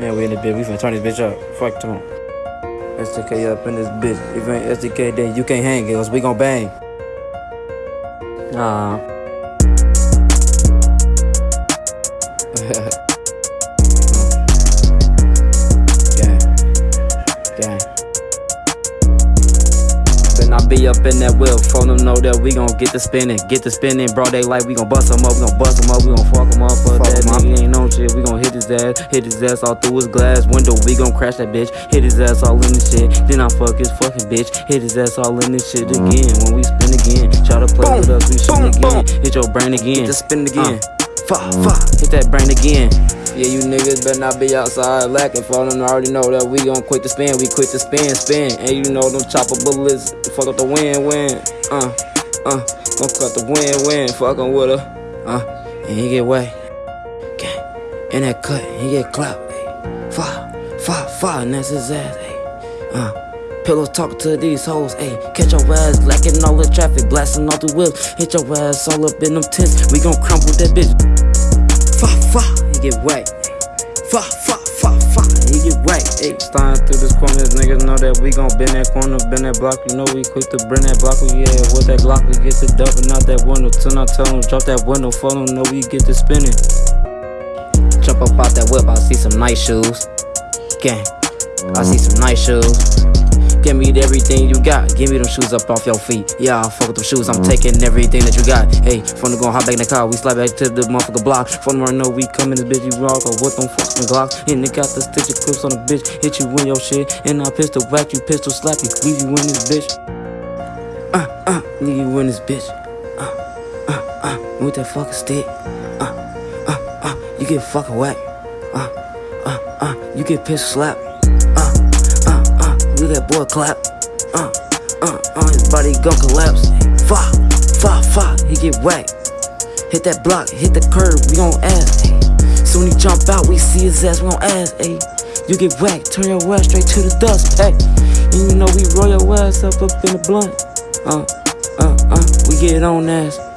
Man, we in the bitch. We finna turn this bitch up. Fuck them. SDK up in this bitch. If you ain't SDK, then you can't hang, cause we gon' bang. Nah. Gang. Gang. Then I be up in that wheel, phone them know that we gon' get the spinning, get the spinning, bro. They like we gon' bust them up, we gon' bust them up, we gon' fuck them his ass, hit his ass all through his glass window. We gon' crash that bitch, hit his ass all in the shit. Then I fuck his fucking bitch, hit his ass all in this shit again. When we spin again, try to play with us, we shoot boom, again. Hit your brain again, Just spin again. fuck, fuck, hit that brain again. Yeah, you niggas better not be outside lacking. For them already know that we gon' quit the spin. We quit the spin, spin. And you know them chopper bullets fuck up the win, win. Uh, uh, gon' cut the win, win. Fucking with her. Uh, and he get wet. In that cut, he get clapped. Ayy. Fire, fire, fire, and that's his ass. Ayy. Uh. Pillow talk to these hoes, ayy. Catch your ass lacking all the traffic, blasting all the wheels. Hit your ass all up in them tents. We gon' crumble that bitch. Fa fa, he get wet. Fa fa fa fa, he get wet. Ayy, starting through this corner, niggas know that we gon' bend that corner, bend that block. You know we quick to bring that block. We yeah, with that Glock we get to dumping out that window. Till I tell them drop that window, for them know we get to spinning. Jump up out that whip, I see some nice shoes. Gang, I see some nice shoes. Give me everything you got. Give me them shoes up off your feet. Yeah, I fuck with them shoes. I'm taking everything that you got. Hey, from the gon' hop back in the car. We slide back to the motherfucker block. From the know we coming this bitch, you rock. Or with them fucking Glocks. And they got the stitcher clips on the bitch. Hit you in your shit. And I pistol whack you, pistol slap you. Leave you in this bitch. Uh, uh, leave you in this bitch. Uh, uh, uh, with that fucking stick. Uh, you get fucking whack. Uh, uh, uh, you get pistol slap. Uh, uh, uh, look that boy clap. Uh, uh, uh, his body gon' collapse. Fa, fa, fa, he get whacked. Hit that block, hit the curb, we gon' ass. Ay. Soon he jump out, we see his ass, we gon' ass. Ay. You get whacked, turn your ass straight to the dust. Hey, and you know we roll your ass up up in the blunt. Uh, uh, uh, we get on ass.